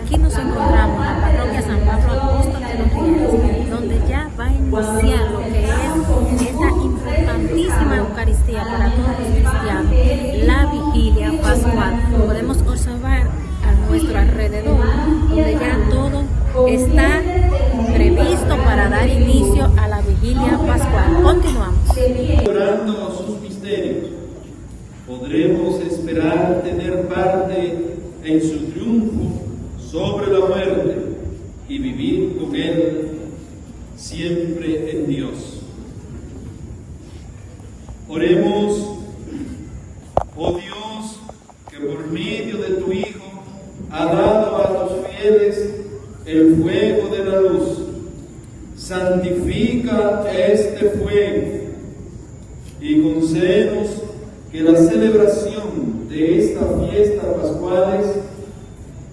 Aquí nos encontramos en la parroquia San Pablo Apóstol de donde ya va a iniciar lo que es esta importantísima Eucaristía para todos los cristianos, la vigilia pascual. Podemos observar a nuestro alrededor, donde ya todo está previsto para dar inicio a la vigilia pascual. Continuamos. Orando sus misterios, podremos esperar tener parte en su triunfo sobre la muerte y vivir con Él siempre en Dios. Oremos, oh Dios, que por medio de tu Hijo ha dado a los fieles el fuego de la luz. Santifica este fuego y concédenos que la celebración de esta fiesta pascuales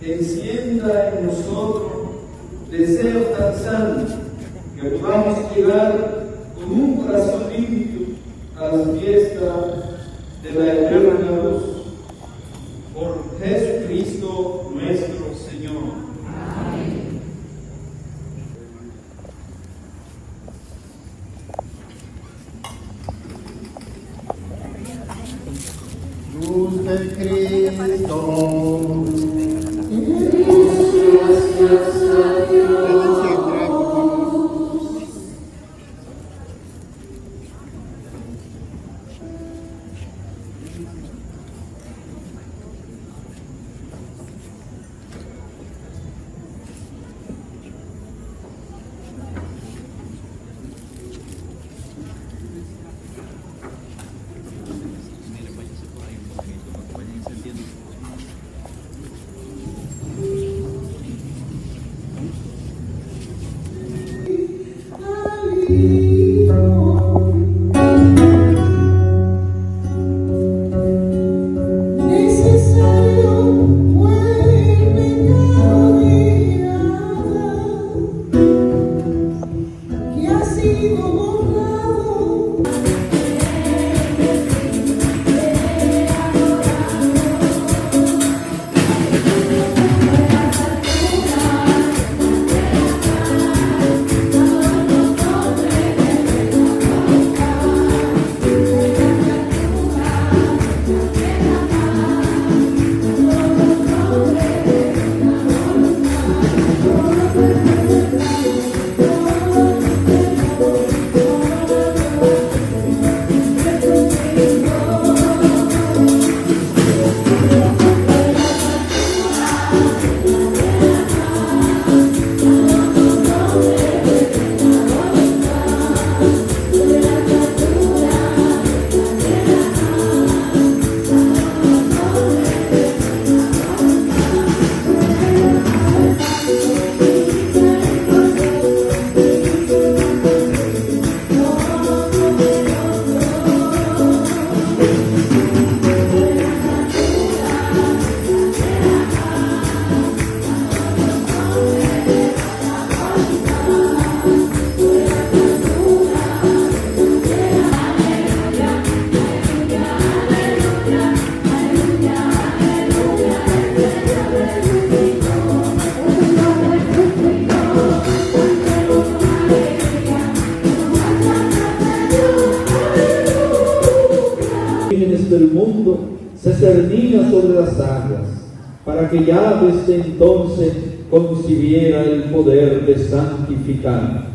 encienda en nosotros deseos tan santos que podamos llegar con un corazón limpio a la fiesta de la eterna luz. Por Jesucristo nuestro Señor. Luz de Cristo. Pueden siempre, del mundo se cernía sobre las aguas, para que ya desde entonces concibiera el poder de santificar.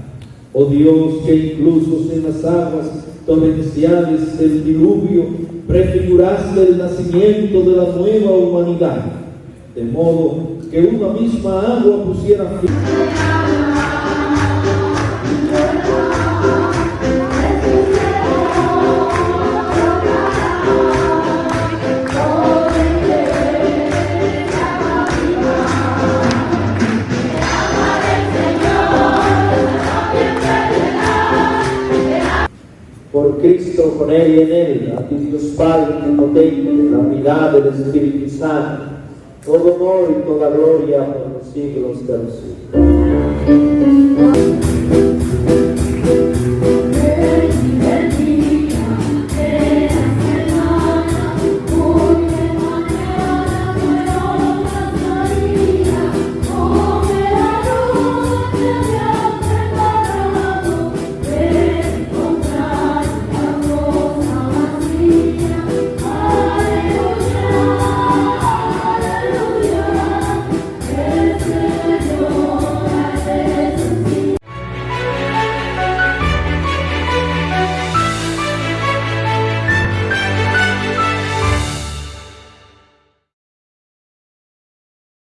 Oh Dios, que incluso en las aguas torrenciales del diluvio prefiguraste el nacimiento de la nueva humanidad, de modo que una misma agua pusiera fin. Por Cristo, con Él y en Él, a ti Dios Padre omnipotente, la unidad del Espíritu Santo, todo honor y toda gloria por los siglos de los siglos.